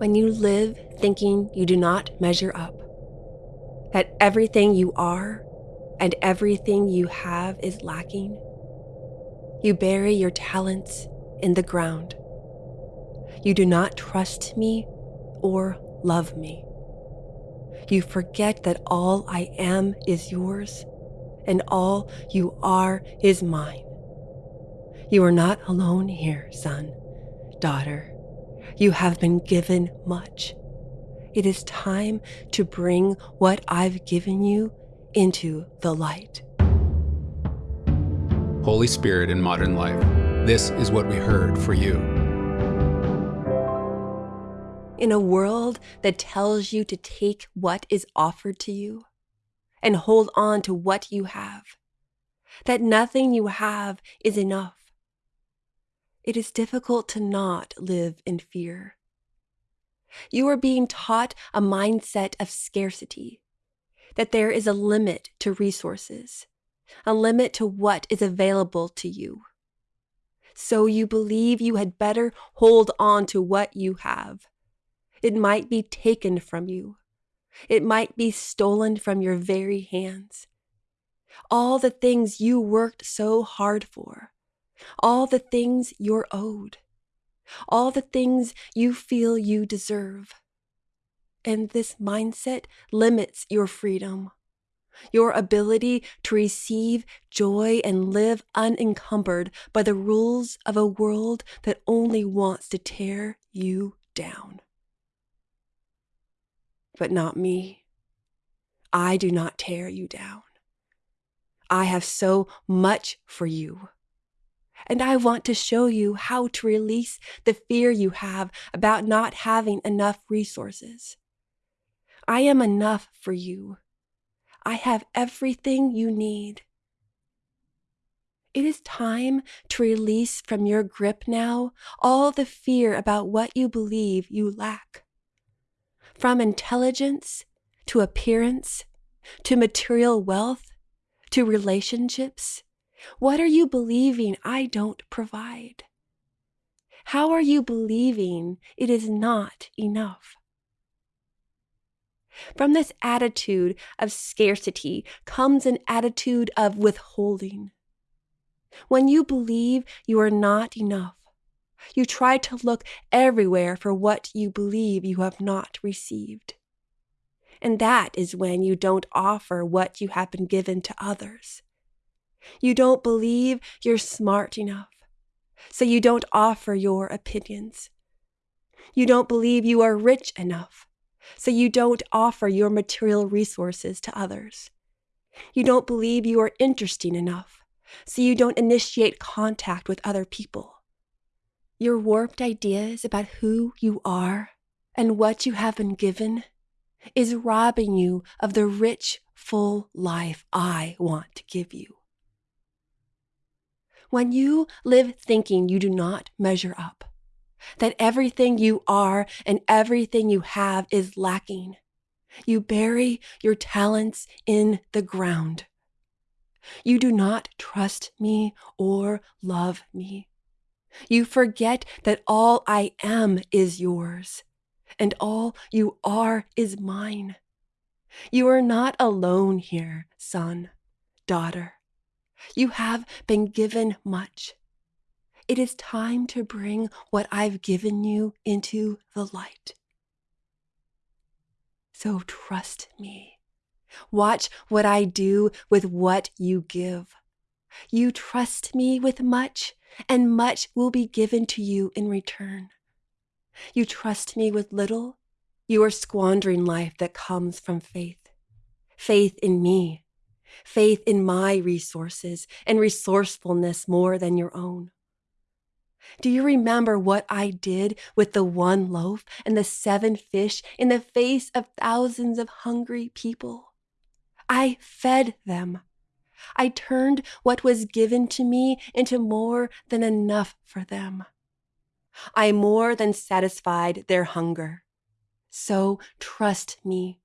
When you live thinking you do not measure up, that everything you are and everything you have is lacking, you bury your talents in the ground. You do not trust me or love me. You forget that all I am is yours and all you are is mine. You are not alone here, son, daughter. You have been given much. It is time to bring what I've given you into the light. Holy Spirit in modern life, this is what we heard for you. In a world that tells you to take what is offered to you and hold on to what you have, that nothing you have is enough, it is difficult to not live in fear. You are being taught a mindset of scarcity, that there is a limit to resources, a limit to what is available to you. So you believe you had better hold on to what you have. It might be taken from you. It might be stolen from your very hands. All the things you worked so hard for, all the things you're owed, all the things you feel you deserve. And this mindset limits your freedom, your ability to receive joy and live unencumbered by the rules of a world that only wants to tear you down. But not me. I do not tear you down. I have so much for you and I want to show you how to release the fear you have about not having enough resources. I am enough for you. I have everything you need. It is time to release from your grip now all the fear about what you believe you lack. From intelligence to appearance to material wealth to relationships what are you believing I don't provide? How are you believing it is not enough? From this attitude of scarcity comes an attitude of withholding. When you believe you are not enough, you try to look everywhere for what you believe you have not received. And that is when you don't offer what you have been given to others. You don't believe you're smart enough, so you don't offer your opinions. You don't believe you are rich enough, so you don't offer your material resources to others. You don't believe you are interesting enough, so you don't initiate contact with other people. Your warped ideas about who you are and what you have been given is robbing you of the rich, full life I want to give you. When you live thinking you do not measure up, that everything you are and everything you have is lacking, you bury your talents in the ground. You do not trust me or love me. You forget that all I am is yours, and all you are is mine. You are not alone here, son, daughter. You have been given much. It is time to bring what I've given you into the light. So trust me. Watch what I do with what you give. You trust me with much, and much will be given to you in return. You trust me with little, you are squandering life that comes from faith. Faith in me, faith in my resources and resourcefulness more than your own. Do you remember what I did with the one loaf and the seven fish in the face of thousands of hungry people? I fed them. I turned what was given to me into more than enough for them. I more than satisfied their hunger. So trust me.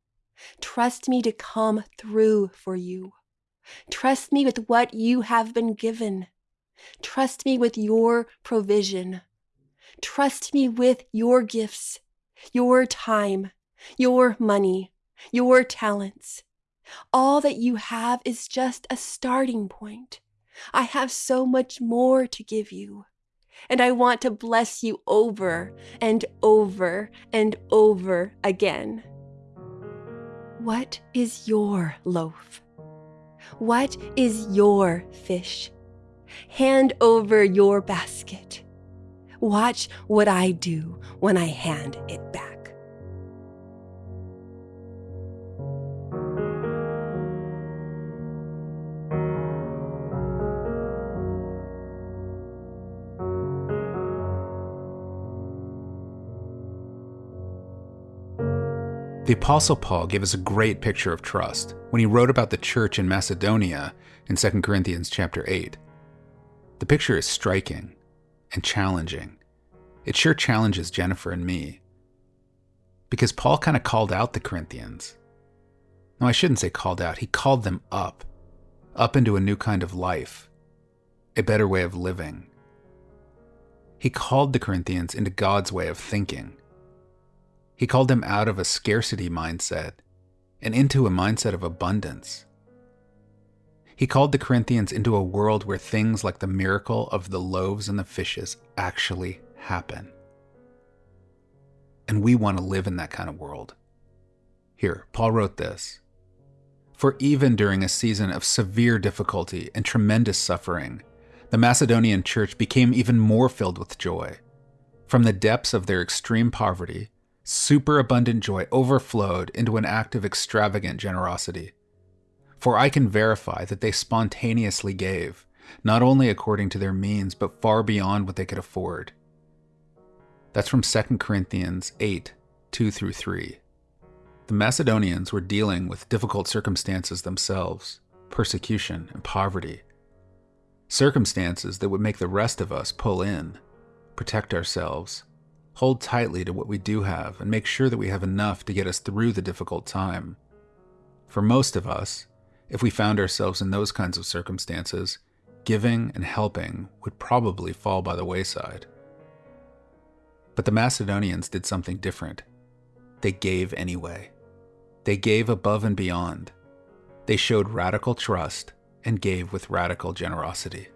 Trust me to come through for you. Trust me with what you have been given. Trust me with your provision. Trust me with your gifts. your time, your money, your talents. All that you have is just a starting point. I have so much more to give you. And I want to bless you over and over and over again. What is your loaf? What is your fish? Hand over your basket. Watch what I do when I hand it back. The Apostle Paul gave us a great picture of trust when he wrote about the church in Macedonia in 2 Corinthians chapter 8. The picture is striking and challenging. It sure challenges Jennifer and me. Because Paul kind of called out the Corinthians. No, I shouldn't say called out, he called them up, up into a new kind of life, a better way of living. He called the Corinthians into God's way of thinking he called them out of a scarcity mindset and into a mindset of abundance. He called the Corinthians into a world where things like the miracle of the loaves and the fishes actually happen. And we want to live in that kind of world. Here, Paul wrote this For even during a season of severe difficulty and tremendous suffering, the Macedonian church became even more filled with joy. From the depths of their extreme poverty, superabundant joy overflowed into an act of extravagant generosity. For I can verify that they spontaneously gave, not only according to their means, but far beyond what they could afford. That's from 2 Corinthians 8 2 through 3. The Macedonians were dealing with difficult circumstances themselves persecution and poverty. Circumstances that would make the rest of us pull in, protect ourselves, hold tightly to what we do have and make sure that we have enough to get us through the difficult time. For most of us, if we found ourselves in those kinds of circumstances, giving and helping would probably fall by the wayside. But the Macedonians did something different. They gave anyway. They gave above and beyond. They showed radical trust and gave with radical generosity.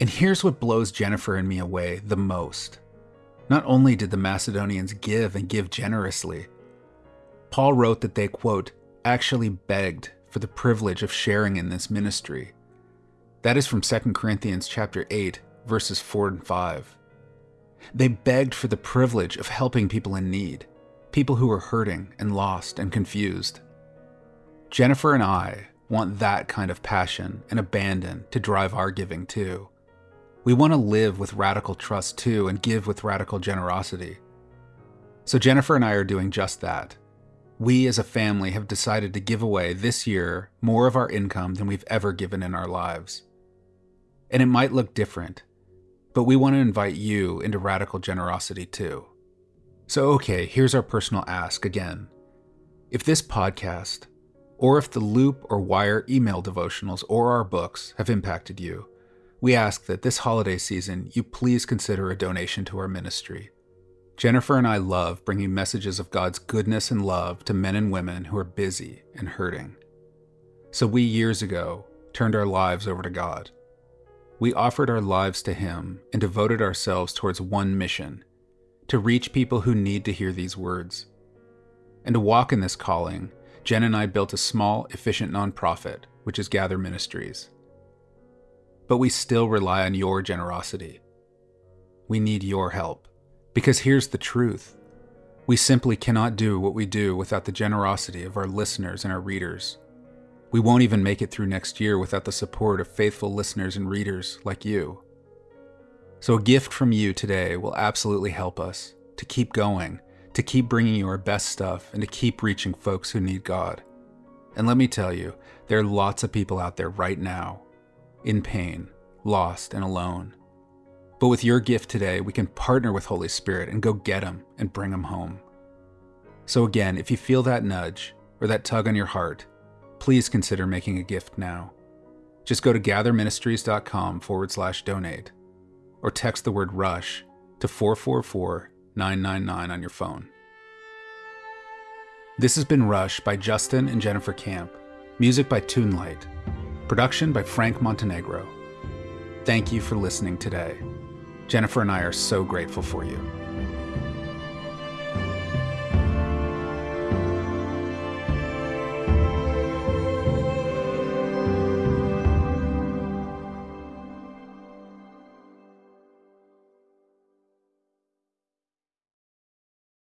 And here's what blows Jennifer and me away the most not only did the Macedonians give and give generously, Paul wrote that they, quote, actually begged for the privilege of sharing in this ministry. That is from 2 Corinthians chapter 8, verses 4 and 5. They begged for the privilege of helping people in need, people who were hurting and lost and confused. Jennifer and I want that kind of passion and abandon to drive our giving too. We want to live with radical trust too and give with radical generosity. So Jennifer and I are doing just that. We as a family have decided to give away this year more of our income than we've ever given in our lives. And it might look different, but we want to invite you into radical generosity too. So, okay, here's our personal ask again. If this podcast, or if the Loop or Wire email devotionals or our books have impacted you, we ask that this holiday season you please consider a donation to our ministry. Jennifer and I love bringing messages of God's goodness and love to men and women who are busy and hurting. So we years ago turned our lives over to God. We offered our lives to Him and devoted ourselves towards one mission to reach people who need to hear these words. And to walk in this calling, Jen and I built a small, efficient nonprofit, which is Gather Ministries but we still rely on your generosity. We need your help. Because here's the truth we simply cannot do what we do without the generosity of our listeners and our readers. We won't even make it through next year without the support of faithful listeners and readers like you. So, a gift from you today will absolutely help us to keep going, to keep bringing you our best stuff, and to keep reaching folks who need God. And let me tell you, there are lots of people out there right now in pain, lost, and alone. But with your gift today, we can partner with Holy Spirit and go get them and bring them home. So, again, if you feel that nudge or that tug on your heart, please consider making a gift now. Just go to gatherministries.com forward slash donate or text the word rush to 444 999 on your phone. This has been Rush by Justin and Jennifer Camp. Music by Toonlight. Production by Frank Montenegro. Thank you for listening today. Jennifer and I are so grateful for you.